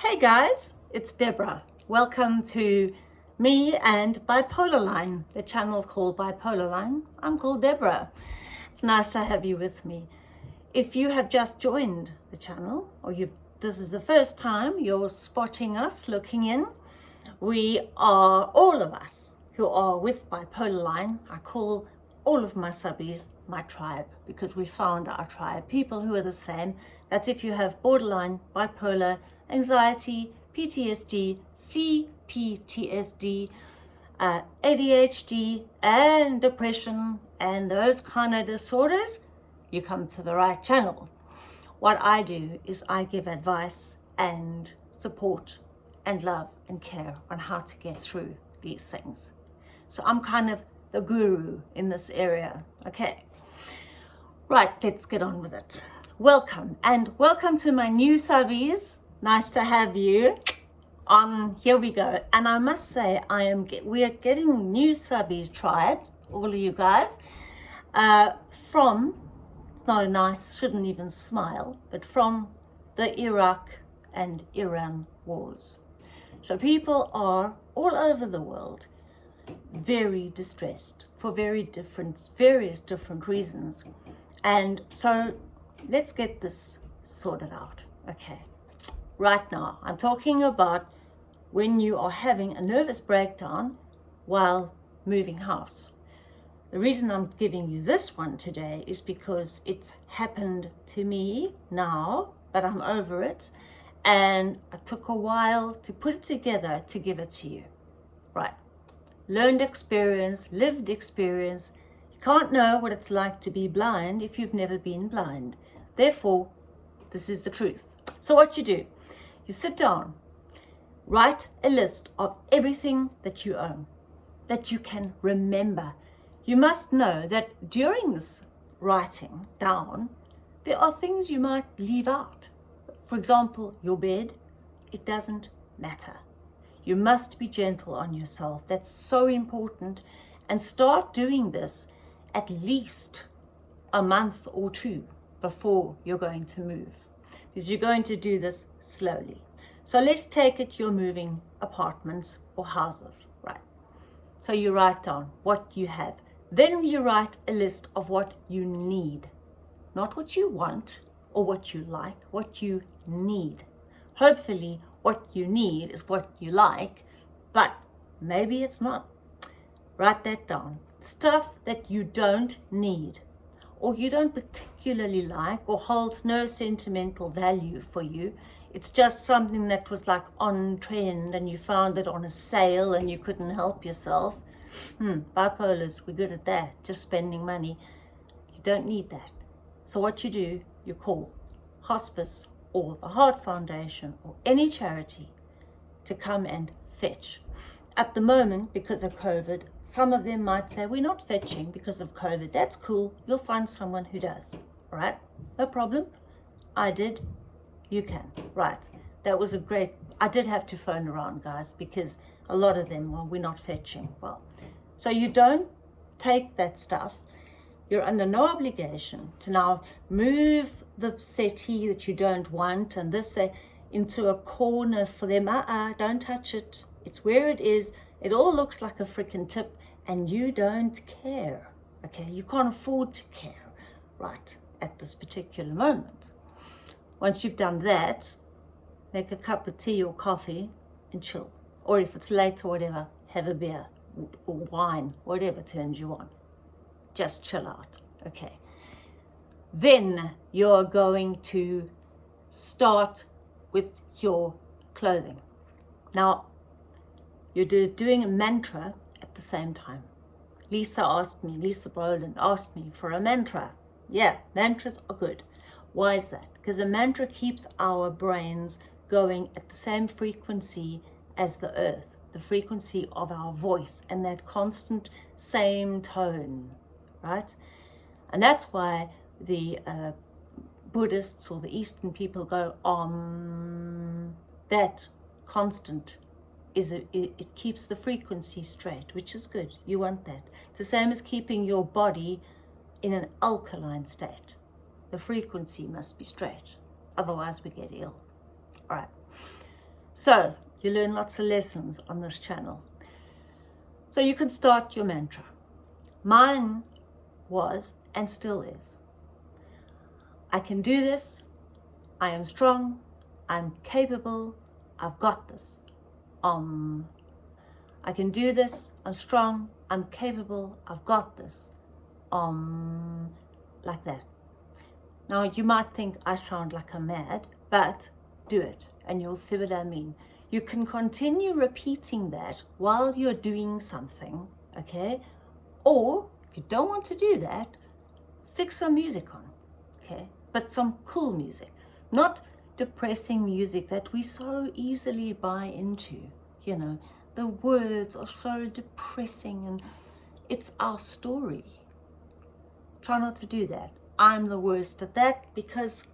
Hey guys, it's Deborah. Welcome to me and Bipolar Line. The channel called Bipolar Line. I'm called Deborah. It's nice to have you with me. If you have just joined the channel or you this is the first time you're spotting us looking in, we are all of us who are with Bipolar Line. I call all of my subbies my tribe because we found our tribe, people who are the same. That's if you have borderline, bipolar, anxiety, PTSD, CPTSD, uh, ADHD and depression and those kind of disorders, you come to the right channel. What I do is I give advice and support and love and care on how to get through these things. So I'm kind of the guru in this area. Okay. Right, let's get on with it. Welcome and welcome to my new subbies. Nice to have you. Um, here we go. And I must say, I am get, we are getting new subbies tribe, all of you guys, uh, from, it's not a nice, shouldn't even smile, but from the Iraq and Iran wars. So people are all over the world very distressed for very different, various different reasons. And so let's get this sorted out. Okay. Right now, I'm talking about when you are having a nervous breakdown while moving house. The reason I'm giving you this one today is because it's happened to me now, but I'm over it. And it took a while to put it together to give it to you. Right learned experience, lived experience. You can't know what it's like to be blind if you've never been blind. Therefore, this is the truth. So what you do, you sit down, write a list of everything that you own, that you can remember. You must know that during this writing down, there are things you might leave out. For example, your bed, it doesn't matter. You must be gentle on yourself. That's so important. And start doing this at least a month or two before you're going to move. Because you're going to do this slowly. So let's take it you're moving apartments or houses, right? So you write down what you have. Then you write a list of what you need. Not what you want or what you like, what you need. Hopefully what you need is what you like, but maybe it's not. Write that down. Stuff that you don't need or you don't particularly like or holds no sentimental value for you. It's just something that was like on trend and you found it on a sale and you couldn't help yourself. Hmm, bipolars, we're good at that, just spending money. You don't need that. So what you do, you call hospice or the Heart Foundation or any charity to come and fetch. At the moment, because of COVID, some of them might say, we're not fetching because of COVID. That's cool. You'll find someone who does. All right? No problem. I did. You can. Right. That was a great... I did have to phone around, guys, because a lot of them, well, we're not fetching. Well, so you don't take that stuff you're under no obligation to now move the settee that you don't want and this uh, into a corner for them. Uh-uh, don't touch it. It's where it is. It all looks like a freaking tip and you don't care. Okay, you can't afford to care right at this particular moment. Once you've done that, make a cup of tea or coffee and chill. Or if it's late or whatever, have a beer or wine, whatever turns you on just chill out, okay? Then you're going to start with your clothing. Now, you're doing a mantra at the same time. Lisa asked me, Lisa Brolin asked me for a mantra. Yeah, mantras are good. Why is that? Because a mantra keeps our brains going at the same frequency as the earth, the frequency of our voice and that constant same tone right? And that's why the uh, Buddhists or the Eastern people go, um, that constant is a, it, it keeps the frequency straight, which is good. You want that. It's the same as keeping your body in an alkaline state. The frequency must be straight. Otherwise we get ill. All right. So you learn lots of lessons on this channel. So you can start your mantra. Mine was and still is. I can do this. I am strong. I'm capable. I've got this. Um, I can do this. I'm strong. I'm capable. I've got this. Um, like that. Now you might think I sound like I'm mad, but do it and you'll see what I mean. You can continue repeating that while you're doing something, okay? Or if you don't want to do that, stick some music on, okay? But some cool music, not depressing music that we so easily buy into, you know. The words are so depressing and it's our story. Try not to do that. I'm the worst at that because,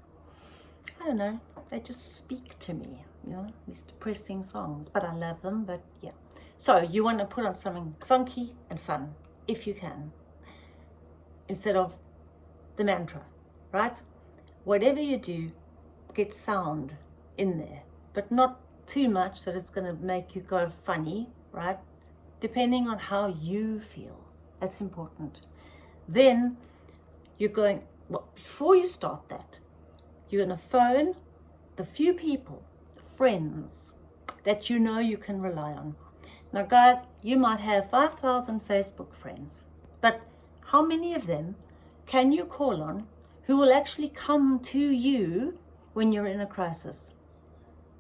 I don't know, they just speak to me, you know, these depressing songs, but I love them, but yeah. So you want to put on something funky and fun, if you can, instead of the mantra, right? Whatever you do, get sound in there, but not too much that it's going to make you go funny, right? Depending on how you feel. That's important. Then you're going, well, before you start that, you're going to phone the few people, friends, that you know you can rely on. Now, guys, you might have 5,000 Facebook friends, but how many of them can you call on who will actually come to you when you're in a crisis?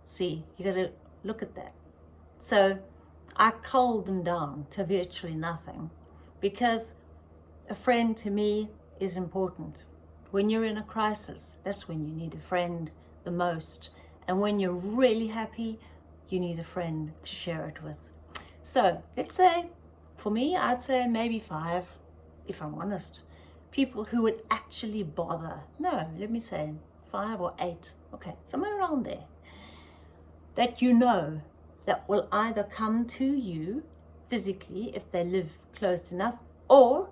See, you got to look at that. So I culled them down to virtually nothing because a friend to me is important. When you're in a crisis, that's when you need a friend the most. And when you're really happy, you need a friend to share it with. So let's say, for me, I'd say maybe five, if I'm honest. People who would actually bother. No, let me say five or eight. Okay, somewhere around there. That you know that will either come to you physically if they live close enough or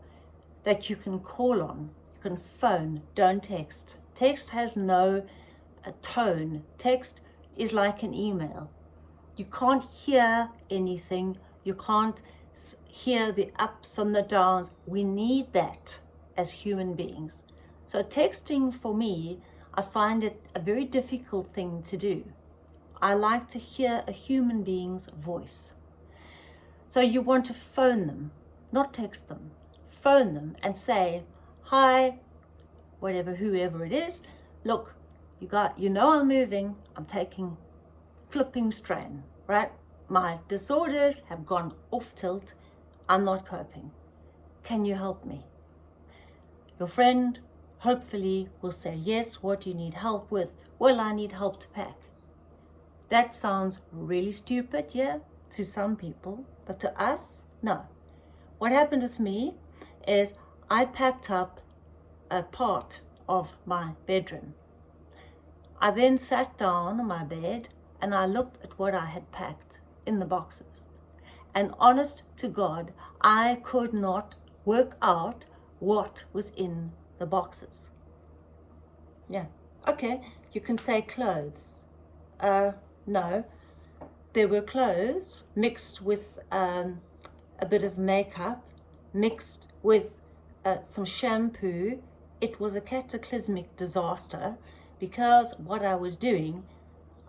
that you can call on you can phone, don't text. Text has no uh, tone. Text is like an email. You can't hear anything. You can't hear the ups and the downs. We need that as human beings. So texting for me, I find it a very difficult thing to do. I like to hear a human being's voice. So you want to phone them, not text them. Phone them and say, hi, whatever, whoever it is, look, you got, you know I'm moving, I'm taking flipping strain, right? My disorders have gone off tilt, I'm not coping. Can you help me? Your friend hopefully will say, yes, what do you need help with? Well, I need help to pack. That sounds really stupid, yeah, to some people, but to us, no. What happened with me is I packed up a part of my bedroom. I then sat down on my bed and I looked at what I had packed in the boxes. And honest to God, I could not work out what was in the boxes. Yeah, okay, you can say clothes. Uh, no, there were clothes mixed with um, a bit of makeup, mixed with uh, some shampoo. It was a cataclysmic disaster because what I was doing,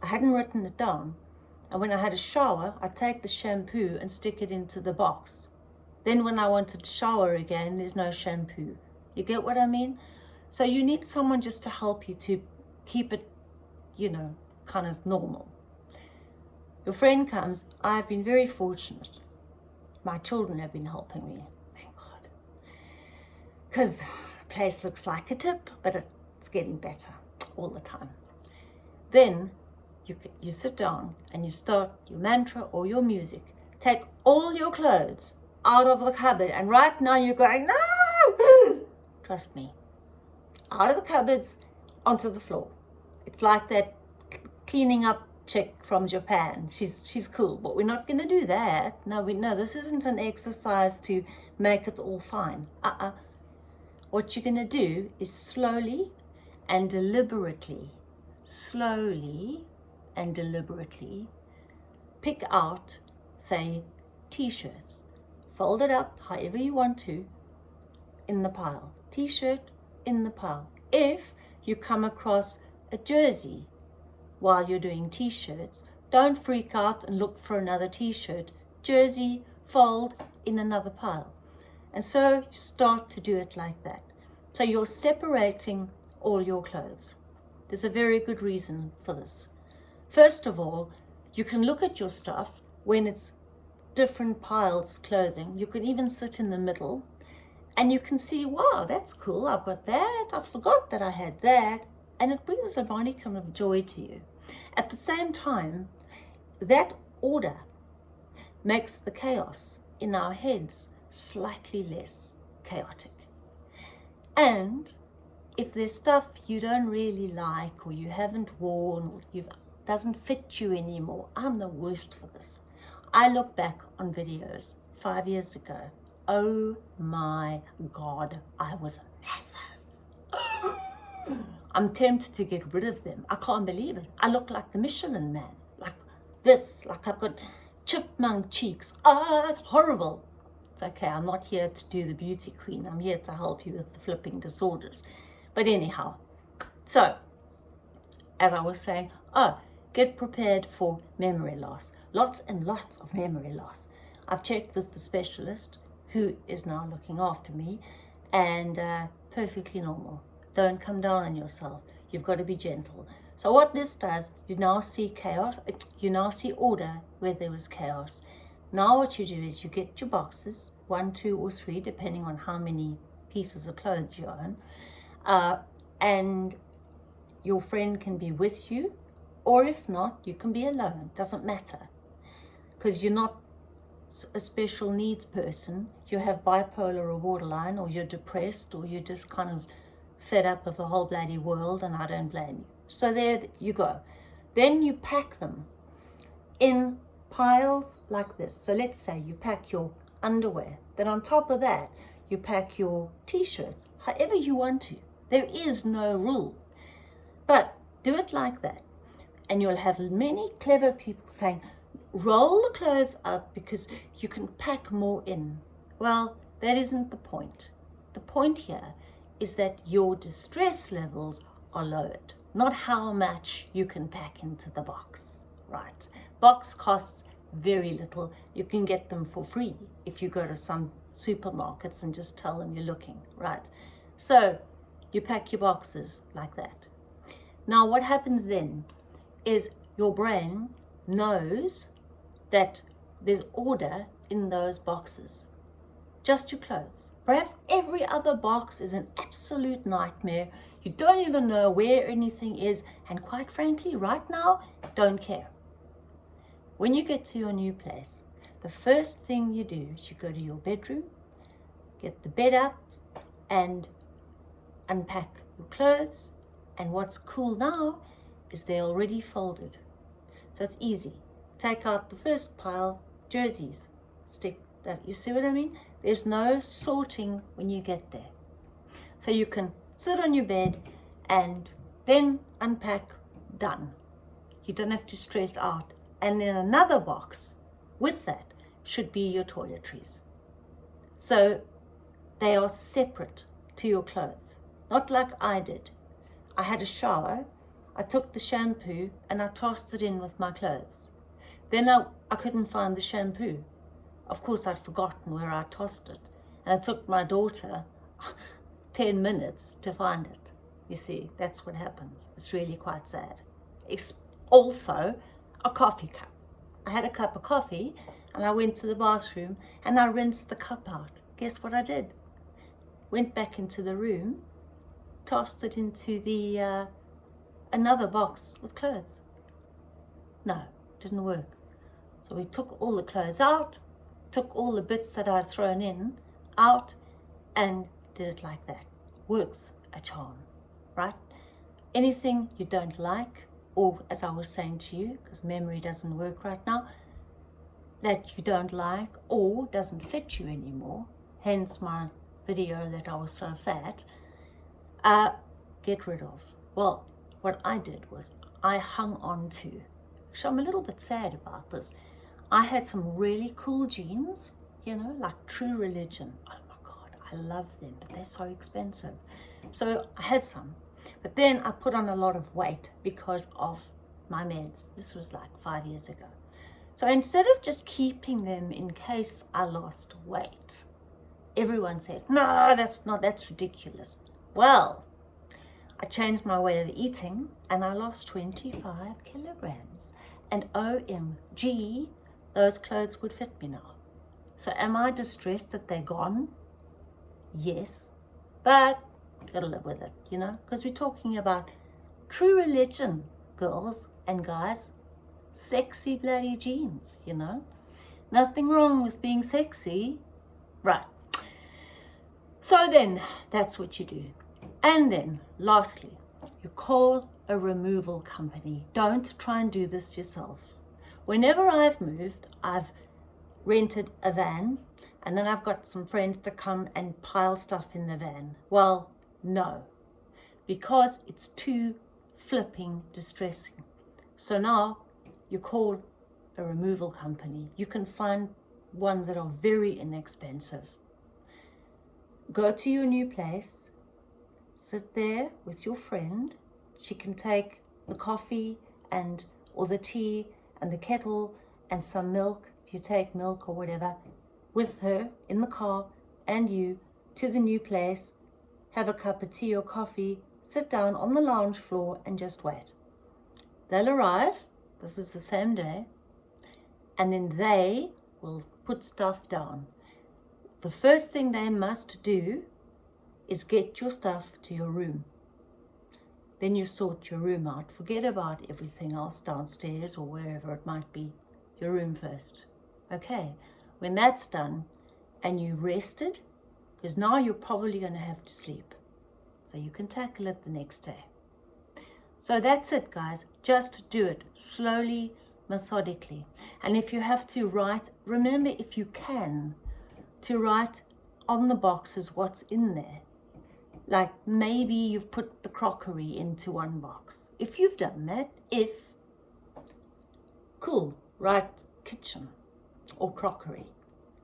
I hadn't written it down. And when I had a shower, I'd take the shampoo and stick it into the box. Then when I wanted to shower again, there's no shampoo. You get what I mean? So you need someone just to help you to keep it, you know, kind of normal. Your friend comes, I've been very fortunate. My children have been helping me thank God. because the place looks like a tip, but it's getting better all the time. Then you, you sit down and you start your mantra or your music. Take all your clothes out of the cupboard and right now you're going, no! Trust me. Out of the cupboards, onto the floor. It's like that cleaning up chick from Japan. She's she's cool, but we're not going to do that. No, we no. This isn't an exercise to make it all fine. Uh-uh. What you're going to do is slowly and deliberately, slowly and deliberately pick out, say, t-shirts. Fold it up however you want to in the pile. T-shirt in the pile. If you come across a jersey while you're doing t-shirts, don't freak out and look for another t-shirt. Jersey, fold in another pile. And so you start to do it like that. So you're separating all your clothes. There's a very good reason for this. First of all, you can look at your stuff when it's different piles of clothing. You can even sit in the middle and you can see, wow, that's cool. I've got that. I forgot that I had that. And it brings a modicum of joy to you. At the same time, that order makes the chaos in our heads slightly less chaotic. And if there's stuff you don't really like or you haven't worn or you doesn't fit you anymore, I'm the worst for this. I look back on videos five years ago. Oh my God, I was massive. I'm tempted to get rid of them. I can't believe it. I look like the Michelin man, like this, like I've got chipmunk cheeks. Ah, it's horrible. It's okay, I'm not here to do the beauty queen. I'm here to help you with the flipping disorders. But anyhow, so as I was saying, oh, get prepared for memory loss. Lots and lots of memory loss. I've checked with the specialist who is now looking after me and uh, perfectly normal. Don't come down on yourself. You've got to be gentle. So what this does, you now see chaos, you now see order where there was chaos. Now what you do is you get your boxes, one, two, or three, depending on how many pieces of clothes you own, uh, and your friend can be with you, or if not, you can be alone. Doesn't matter, because you're not a special needs person. You have bipolar or borderline, or you're depressed, or you're just kind of fed up of the whole bloody world, and I don't blame you. So there you go. Then you pack them in piles like this. So let's say you pack your underwear. Then on top of that, you pack your t-shirts, however you want to. There is no rule. But do it like that. And you'll have many clever people saying, roll the clothes up because you can pack more in. Well, that isn't the point. The point here is that your distress levels are lowered not how much you can pack into the box, right? Box costs very little. You can get them for free if you go to some supermarkets and just tell them you're looking, right? So you pack your boxes like that. Now what happens then is your brain knows that there's order in those boxes. Just your clothes. Perhaps every other box is an absolute nightmare. You don't even know where anything is. And quite frankly, right now, don't care. When you get to your new place, the first thing you do is you go to your bedroom, get the bed up and unpack your clothes. And what's cool now is they're already folded. So it's easy. Take out the first pile, jerseys, stick that. You see what I mean? There's no sorting when you get there. So you can sit on your bed and then unpack, done. You don't have to stress out. And then another box with that should be your toiletries. So they are separate to your clothes, not like I did. I had a shower, I took the shampoo and I tossed it in with my clothes. Then I, I couldn't find the shampoo. Of course, I'd forgotten where I tossed it. And it took my daughter 10 minutes to find it. You see, that's what happens. It's really quite sad. It's also a coffee cup. I had a cup of coffee and I went to the bathroom and I rinsed the cup out. Guess what I did? Went back into the room, tossed it into the uh, another box with clothes. No, didn't work. So we took all the clothes out, took all the bits that I'd thrown in out and did it like that. Works a charm, right? Anything you don't like, or as I was saying to you, because memory doesn't work right now, that you don't like or doesn't fit you anymore, hence my video that I was so fat, uh, get rid of. Well, what I did was I hung on to So I'm a little bit sad about this. I had some really cool jeans, you know, like True Religion. Oh my God, I love them, but they're so expensive. So I had some, but then I put on a lot of weight because of my meds. This was like five years ago. So instead of just keeping them in case I lost weight, everyone said, no, that's not, that's ridiculous. Well, I changed my way of eating and I lost 25 kilograms. And OMG, those clothes would fit me now. So am I distressed that they're gone? Yes, but gotta live with it, you know, because we're talking about true religion, girls and guys sexy bloody jeans, you know? Nothing wrong with being sexy. Right. So then, that's what you do. And then, lastly, you call a removal company. Don't try and do this yourself. Whenever I've moved, I've rented a van and then I've got some friends to come and pile stuff in the van. Well, no, because it's too flipping distressing. So now you call a removal company. You can find ones that are very inexpensive. Go to your new place, sit there with your friend. She can take the coffee and or the tea and the kettle and some milk, if you take milk or whatever, with her in the car and you to the new place, have a cup of tea or coffee, sit down on the lounge floor and just wait. They'll arrive, this is the same day, and then they will put stuff down. The first thing they must do is get your stuff to your room. Then you sort your room out. Forget about everything else downstairs or wherever it might be. Your room first. Okay, when that's done and you rested, because now you're probably going to have to sleep. So you can tackle it the next day. So that's it, guys. Just do it slowly, methodically. And if you have to write, remember if you can, to write on the boxes what's in there. Like maybe you've put the crockery into one box. If you've done that, if, cool, right kitchen or crockery.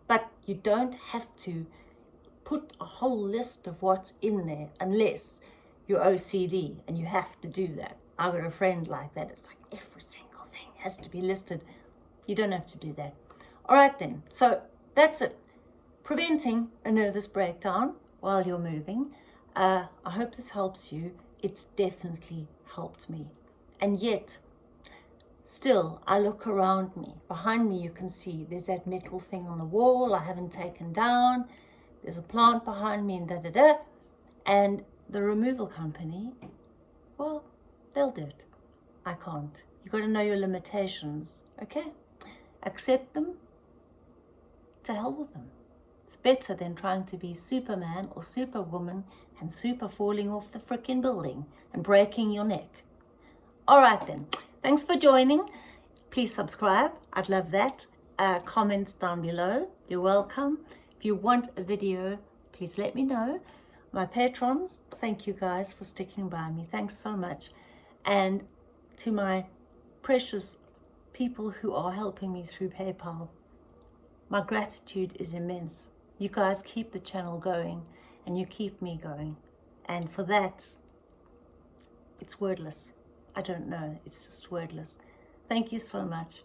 But you don't have to put a whole list of what's in there unless you're OCD and you have to do that. I've got a friend like that. It's like every single thing has to be listed. You don't have to do that. All right then. So that's it. Preventing a nervous breakdown while you're moving. Uh, I hope this helps you. It's definitely helped me. And yet, still, I look around me. Behind me, you can see there's that metal thing on the wall I haven't taken down. There's a plant behind me and da-da-da. And the removal company, well, they'll do it. I can't. You've got to know your limitations, okay? Accept them. To hell with them. It's better than trying to be Superman or Superwoman and super falling off the freaking building and breaking your neck. All right then. Thanks for joining. Please subscribe. I'd love that. Uh, comments down below. You're welcome. If you want a video, please let me know my patrons, thank you guys for sticking by me. Thanks so much. And to my precious people who are helping me through PayPal, my gratitude is immense. You guys keep the channel going and you keep me going. And for that, it's wordless. I don't know. It's just wordless. Thank you so much.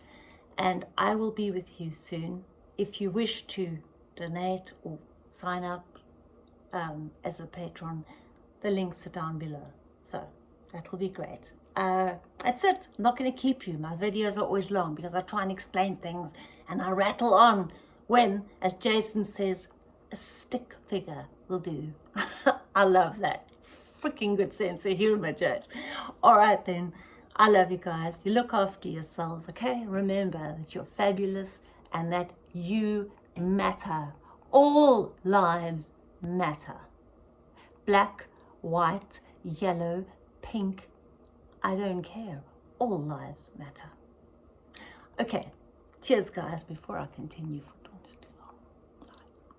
And I will be with you soon. If you wish to donate or sign up um, as a patron, the links are down below. So that'll be great. Uh, that's it. I'm not going to keep you. My videos are always long because I try and explain things and I rattle on when, as Jason says, a stick figure will do. I love that. Freaking good sense of humor, Jace. All right then. I love you guys. You look after yourselves, okay? Remember that you're fabulous and that you matter. All lives matter. Black, white, yellow, pink, I don't care. All lives matter. Okay, cheers guys before I continue